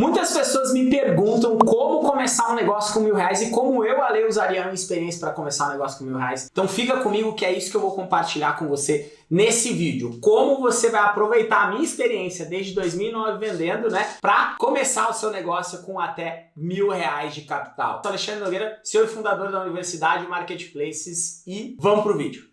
Muitas pessoas me perguntam como começar um negócio com mil reais e como eu, Ale, usaria a minha experiência para começar um negócio com mil reais. Então fica comigo que é isso que eu vou compartilhar com você nesse vídeo. Como você vai aproveitar a minha experiência desde 2009 vendendo, né, para começar o seu negócio com até mil reais de capital. Eu sou Alexandre Nogueira, e fundador da Universidade Marketplaces e vamos pro vídeo.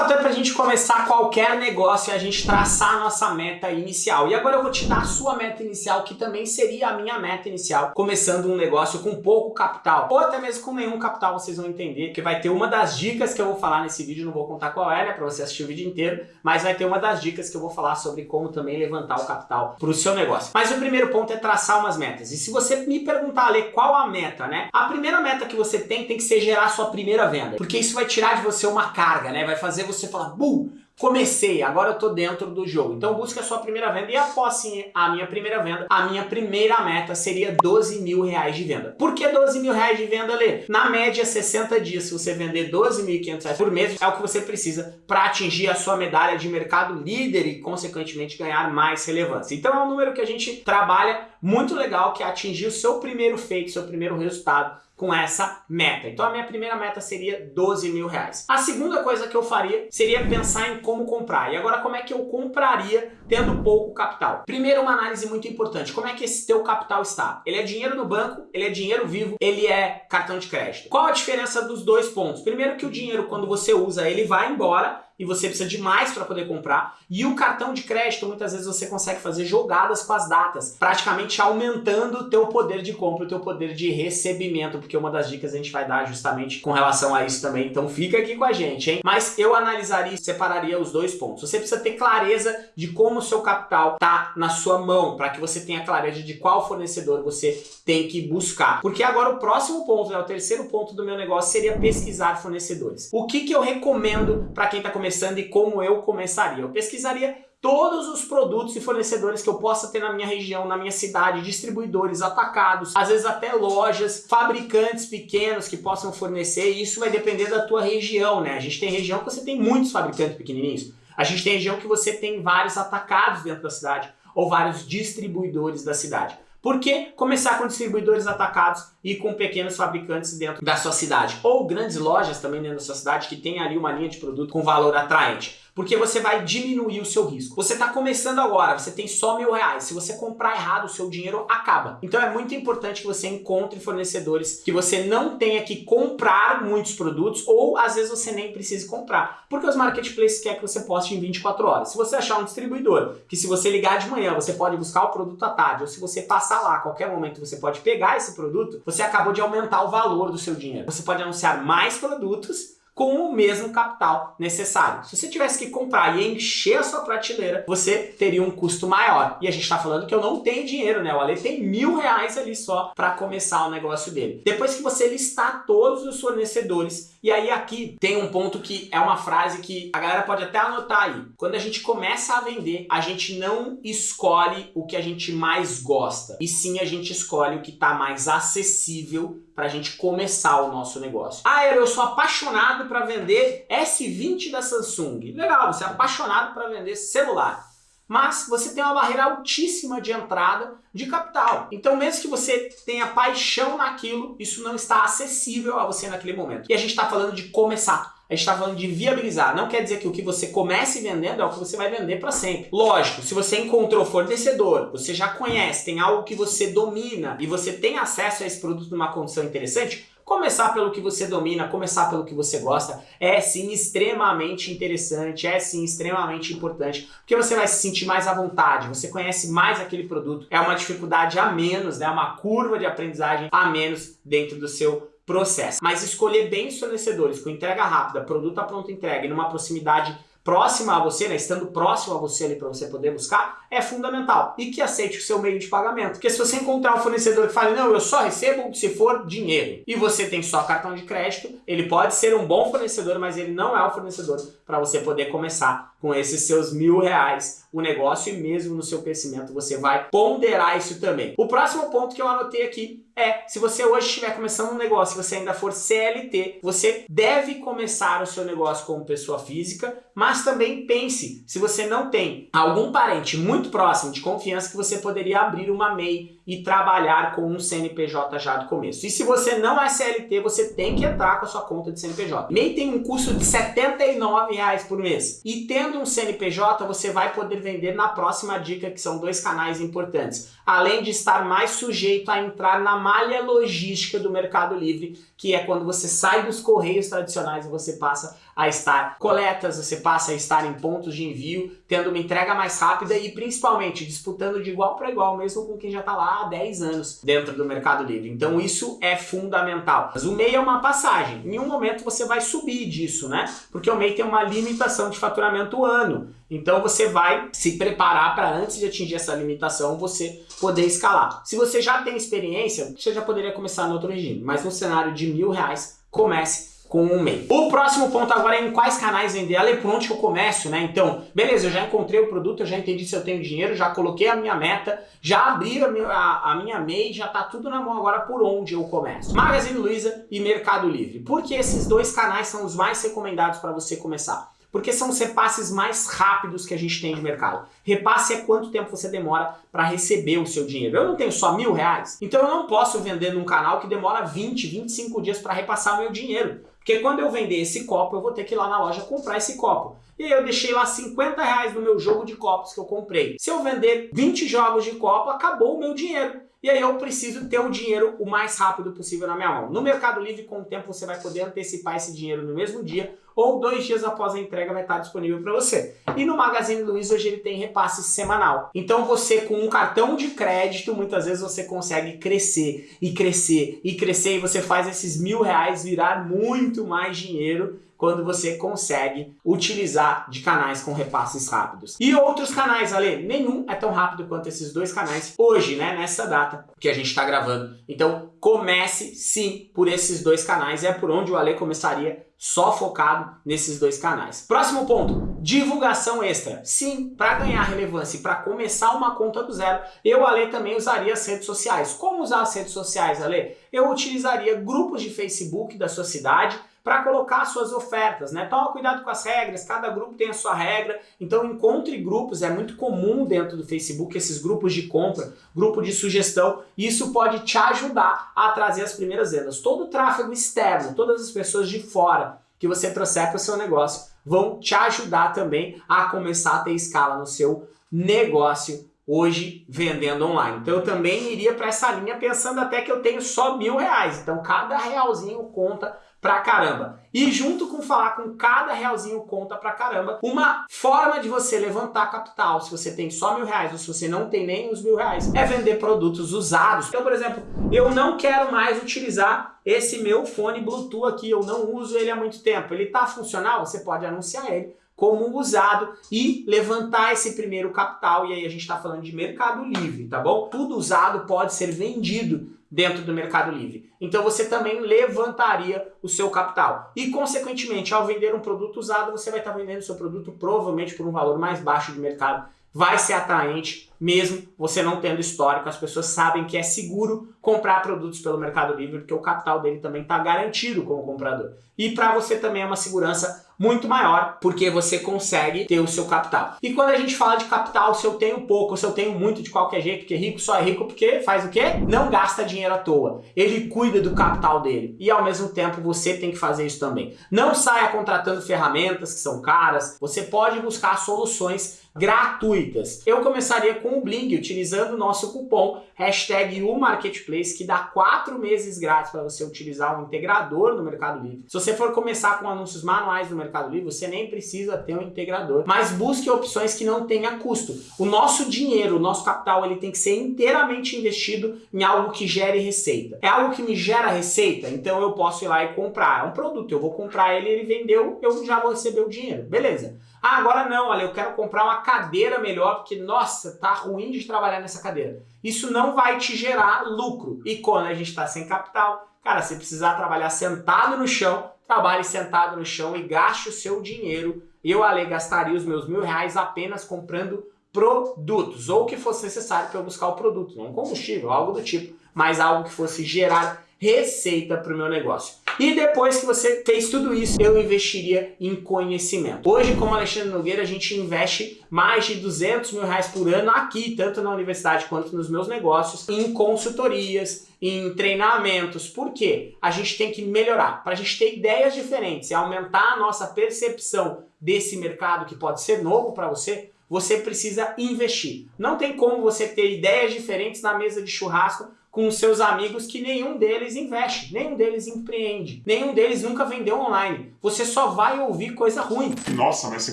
Fator para a gente começar qualquer negócio é a gente traçar a nossa meta inicial. E agora eu vou te dar a sua meta inicial, que também seria a minha meta inicial, começando um negócio com pouco capital, ou até mesmo com nenhum capital, vocês vão entender, que vai ter uma das dicas que eu vou falar nesse vídeo, não vou contar qual é, né, para você assistir o vídeo inteiro, mas vai ter uma das dicas que eu vou falar sobre como também levantar o capital para o seu negócio. Mas o primeiro ponto é traçar umas metas. E se você me perguntar, Ale, qual a meta, né? A primeira meta que você tem tem que ser gerar sua primeira venda, porque isso vai tirar de você uma carga, né? Vai fazer você falar, bum, comecei, agora eu tô dentro do jogo. Então busca a sua primeira venda e após sim a minha primeira venda, a minha primeira meta seria 12 mil reais de venda. Por que 12 mil reais de venda, Lê? Na média, 60 dias, se você vender 12.500 reais por mês, é o que você precisa para atingir a sua medalha de mercado líder e, consequentemente, ganhar mais relevância. Então é um número que a gente trabalha muito legal, que é atingir o seu primeiro feito, seu primeiro resultado com essa meta. Então a minha primeira meta seria 12 mil reais. A segunda coisa que eu faria seria pensar em como comprar. E agora como é que eu compraria tendo pouco capital? Primeiro uma análise muito importante. Como é que esse teu capital está? Ele é dinheiro no banco, ele é dinheiro vivo, ele é cartão de crédito. Qual a diferença dos dois pontos? Primeiro que o dinheiro quando você usa ele vai embora e você precisa de mais para poder comprar. E o cartão de crédito, muitas vezes você consegue fazer jogadas com as datas, praticamente aumentando o teu poder de compra, o teu poder de recebimento, porque uma das dicas a gente vai dar justamente com relação a isso também, então fica aqui com a gente, hein? Mas eu analisaria e separaria os dois pontos. Você precisa ter clareza de como o seu capital tá na sua mão, para que você tenha clareza de qual fornecedor você tem que buscar. Porque agora o próximo ponto, né, o terceiro ponto do meu negócio seria pesquisar fornecedores. O que que eu recomendo para quem está começando começando e como eu começaria. Eu pesquisaria todos os produtos e fornecedores que eu possa ter na minha região, na minha cidade, distribuidores, atacados, às vezes até lojas, fabricantes pequenos que possam fornecer, e isso vai depender da tua região, né? A gente tem região que você tem muitos fabricantes pequenininhos, a gente tem região que você tem vários atacados dentro da cidade, ou vários distribuidores da cidade. Por que começar com distribuidores atacados e com pequenos fabricantes dentro da sua cidade? Ou grandes lojas também dentro da sua cidade que tem ali uma linha de produto com valor atraente porque você vai diminuir o seu risco. Você está começando agora, você tem só mil reais. Se você comprar errado, o seu dinheiro acaba. Então é muito importante que você encontre fornecedores que você não tenha que comprar muitos produtos ou às vezes você nem precise comprar, porque os marketplaces querem que você poste em 24 horas. Se você achar um distribuidor que se você ligar de manhã você pode buscar o produto à tarde, ou se você passar lá a qualquer momento você pode pegar esse produto, você acabou de aumentar o valor do seu dinheiro. Você pode anunciar mais produtos com o mesmo capital necessário. Se você tivesse que comprar e encher a sua prateleira, você teria um custo maior. E a gente está falando que eu não tenho dinheiro, né? O Ale tem mil reais ali só para começar o negócio dele. Depois que você listar todos os fornecedores, e aí aqui tem um ponto que é uma frase que a galera pode até anotar aí. Quando a gente começa a vender, a gente não escolhe o que a gente mais gosta, e sim a gente escolhe o que está mais acessível para a gente começar o nosso negócio. Ah, eu sou apaixonado para vender S20 da Samsung. Legal, você é apaixonado para vender celular. Mas você tem uma barreira altíssima de entrada de capital. Então mesmo que você tenha paixão naquilo, isso não está acessível a você naquele momento. E a gente está falando de começar. A gente está falando de viabilizar. Não quer dizer que o que você comece vendendo é o que você vai vender para sempre. Lógico, se você encontrou fornecedor, você já conhece, tem algo que você domina e você tem acesso a esse produto numa condição interessante, Começar pelo que você domina, começar pelo que você gosta, é sim extremamente interessante, é sim extremamente importante, porque você vai se sentir mais à vontade, você conhece mais aquele produto, é uma dificuldade a menos, né, uma curva de aprendizagem a menos dentro do seu processo. Mas escolher bem os fornecedores com entrega rápida, produto a pronta entrega e numa proximidade próxima a você, né, estando próximo a você ali para você poder buscar, é fundamental. E que aceite o seu meio de pagamento. Porque se você encontrar um fornecedor que fale, não, eu só recebo se for dinheiro, e você tem só cartão de crédito, ele pode ser um bom fornecedor, mas ele não é o fornecedor para você poder começar com esses seus mil reais o negócio e mesmo no seu crescimento você vai ponderar isso também. O próximo ponto que eu anotei aqui é, se você hoje estiver começando um negócio e você ainda for CLT, você deve começar o seu negócio como pessoa física, mas também pense, se você não tem algum parente muito próximo de confiança que você poderia abrir uma MEI e trabalhar com um CNPJ já do começo. E se você não é CLT, você tem que entrar com a sua conta de CNPJ. MEI tem um custo de R$ reais por mês. E tendo um CNPJ, você vai poder vender na próxima dica, que são dois canais importantes. Além de estar mais sujeito a entrar na malha logística do Mercado Livre, que é quando você sai dos correios tradicionais e você passa a estar coletas, você passa a estar em pontos de envio, tendo uma entrega mais rápida e principalmente disputando de igual para igual, mesmo com quem já está lá há 10 anos dentro do Mercado Livre. Então isso é fundamental. Mas o MEI é uma passagem. Em um momento você vai subir disso, né? Porque o MEI tem uma limitação de faturamento ano. Então você vai se preparar para antes de atingir essa limitação você poder escalar. Se você já tem experiência, você já poderia começar no outro regime, mas no cenário de mil reais, comece com um MEI. O próximo ponto agora é em quais canais vender. Ale, por onde que eu começo, né? Então, beleza, eu já encontrei o produto, eu já entendi se eu tenho dinheiro, já coloquei a minha meta, já abri a minha, a, a minha MEI, já tá tudo na mão agora por onde eu começo. Magazine Luiza e Mercado Livre. Porque esses dois canais são os mais recomendados para você começar porque são os repasses mais rápidos que a gente tem de mercado. Repasse é quanto tempo você demora para receber o seu dinheiro. Eu não tenho só mil reais, então eu não posso vender num canal que demora 20, 25 dias para repassar meu dinheiro. Porque quando eu vender esse copo, eu vou ter que ir lá na loja comprar esse copo. E aí eu deixei lá 50 reais no meu jogo de copos que eu comprei. Se eu vender 20 jogos de copo, acabou o meu dinheiro. E aí eu preciso ter o dinheiro o mais rápido possível na minha mão. No Mercado Livre, com o tempo, você vai poder antecipar esse dinheiro no mesmo dia ou dois dias após a entrega vai estar disponível para você. E no Magazine Luiza hoje ele tem repasse semanal. Então você com um cartão de crédito, muitas vezes você consegue crescer e crescer e crescer e você faz esses mil reais virar muito mais dinheiro quando você consegue utilizar de canais com repasses rápidos. E outros canais, Ale, nenhum é tão rápido quanto esses dois canais hoje, né, nessa data que a gente está gravando. Então comece sim por esses dois canais, é por onde o Ale começaria só focado nesses dois canais. Próximo ponto, divulgação extra. Sim, para ganhar relevância e para começar uma conta do zero, eu, Ale, também usaria as redes sociais. Como usar as redes sociais, Ale? Eu utilizaria grupos de Facebook da sua cidade, para colocar suas ofertas, né? Toma cuidado com as regras, cada grupo tem a sua regra, então encontre grupos, é muito comum dentro do Facebook esses grupos de compra, grupo de sugestão, isso pode te ajudar a trazer as primeiras vendas. Todo o tráfego externo, todas as pessoas de fora que você trouxer para o seu negócio vão te ajudar também a começar a ter escala no seu negócio hoje vendendo online. Então eu também iria para essa linha pensando até que eu tenho só mil reais. Então cada realzinho conta pra caramba. E junto com falar com cada realzinho conta pra caramba, uma forma de você levantar capital, se você tem só mil reais ou se você não tem nem os mil reais, é vender produtos usados. Então, por exemplo, eu não quero mais utilizar esse meu fone Bluetooth aqui, eu não uso ele há muito tempo. Ele tá funcional? Você pode anunciar ele como usado e levantar esse primeiro capital. E aí a gente está falando de mercado livre, tá bom? Tudo usado pode ser vendido dentro do Mercado Livre. Então você também levantaria o seu capital. E, consequentemente, ao vender um produto usado, você vai estar vendendo o seu produto provavelmente por um valor mais baixo de mercado. Vai ser atraente, mesmo você não tendo histórico. As pessoas sabem que é seguro comprar produtos pelo Mercado Livre, porque o capital dele também está garantido como comprador. E para você também é uma segurança muito maior, porque você consegue ter o seu capital. E quando a gente fala de capital, se eu tenho pouco, se eu tenho muito de qualquer jeito, porque rico só é rico porque faz o quê? Não gasta dinheiro à toa. Ele cuida do capital dele. E ao mesmo tempo você tem que fazer isso também. Não saia contratando ferramentas que são caras. Você pode buscar soluções gratuitas. Eu começaria com o Bling, utilizando o nosso cupom hashtag Marketplace, que dá quatro meses grátis para você utilizar um integrador no Mercado Livre. Se você for começar com anúncios manuais no Mercado Livre, você nem precisa ter um integrador, mas busque opções que não tenha custo. O nosso dinheiro, o nosso capital, ele tem que ser inteiramente investido em algo que gere receita. É algo que me gera receita, então eu posso ir lá e comprar. É um produto, eu vou comprar ele, ele vendeu, eu já vou receber o dinheiro. Beleza. Ah, agora não, olha, eu quero comprar uma cadeira melhor, porque, nossa, tá ruim de trabalhar nessa cadeira. Isso não vai te gerar lucro. E quando a gente está sem capital, cara, se precisar trabalhar sentado no chão, trabalhe sentado no chão e gaste o seu dinheiro eu, Ale, gastaria os meus mil reais apenas comprando produtos, ou o que fosse necessário para eu buscar o produto, não combustível, algo do tipo, mas algo que fosse gerar receita para o meu negócio. E depois que você fez tudo isso, eu investiria em conhecimento. Hoje, como Alexandre Nogueira, a gente investe mais de 200 mil reais por ano aqui, tanto na universidade quanto nos meus negócios, em consultorias, em treinamentos. Por quê? A gente tem que melhorar, para a gente ter ideias diferentes e aumentar a nossa percepção desse mercado que pode ser novo para você, você precisa investir. Não tem como você ter ideias diferentes na mesa de churrasco com seus amigos que nenhum deles investe, nenhum deles empreende, nenhum deles nunca vendeu online. Você só vai ouvir coisa ruim. Nossa, mas você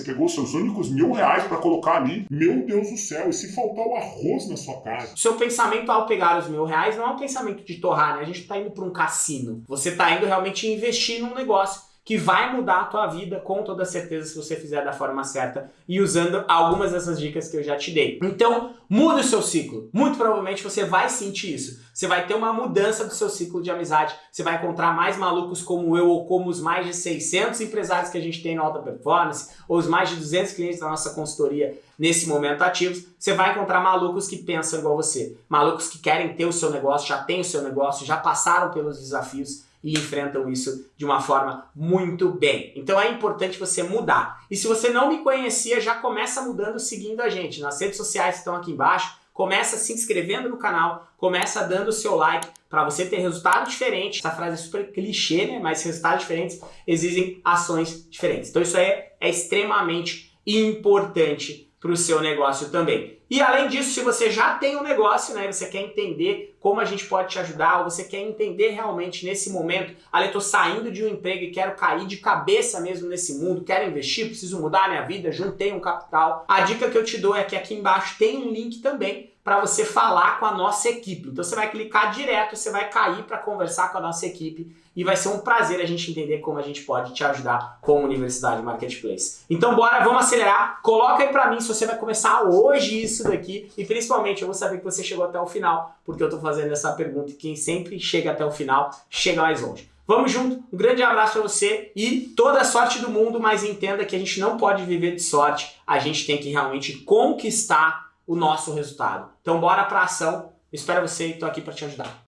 pegou seus únicos mil reais para colocar ali. Meu Deus do céu, e se faltar o arroz na sua casa? Seu pensamento ao pegar os mil reais não é um pensamento de torrar, né? A gente está indo para um cassino. Você está indo realmente investir num negócio que vai mudar a tua vida com toda certeza se você fizer da forma certa e usando algumas dessas dicas que eu já te dei. Então, muda o seu ciclo. Muito provavelmente você vai sentir isso. Você vai ter uma mudança do seu ciclo de amizade. Você vai encontrar mais malucos como eu ou como os mais de 600 empresários que a gente tem no Alta Performance ou os mais de 200 clientes da nossa consultoria nesse momento ativos. Você vai encontrar malucos que pensam igual você. Malucos que querem ter o seu negócio, já têm o seu negócio, já passaram pelos desafios e enfrentam isso de uma forma muito bem. Então é importante você mudar. E se você não me conhecia, já começa mudando seguindo a gente. Nas redes sociais estão aqui embaixo, começa se inscrevendo no canal, começa dando o seu like para você ter resultado diferente. Essa frase é super clichê, né? Mas resultados diferentes exigem ações diferentes. Então isso é, é extremamente importante para o seu negócio também. E além disso, se você já tem um negócio, né, você quer entender como a gente pode te ajudar, ou você quer entender realmente nesse momento, ali tô saindo de um emprego e quero cair de cabeça mesmo nesse mundo, quero investir, preciso mudar minha vida, juntei um capital. A dica que eu te dou é que aqui embaixo tem um link também para você falar com a nossa equipe. Então você vai clicar direto, você vai cair para conversar com a nossa equipe e vai ser um prazer a gente entender como a gente pode te ajudar como Universidade Marketplace. Então bora, vamos acelerar. Coloca aí para mim se você vai começar hoje isso daqui e principalmente eu vou saber que você chegou até o final, porque eu estou fazendo essa pergunta e quem sempre chega até o final chega mais longe. Vamos junto, um grande abraço para você e toda a sorte do mundo, mas entenda que a gente não pode viver de sorte, a gente tem que realmente conquistar o nosso resultado. Então bora para ação. Espero você estou aqui para te ajudar.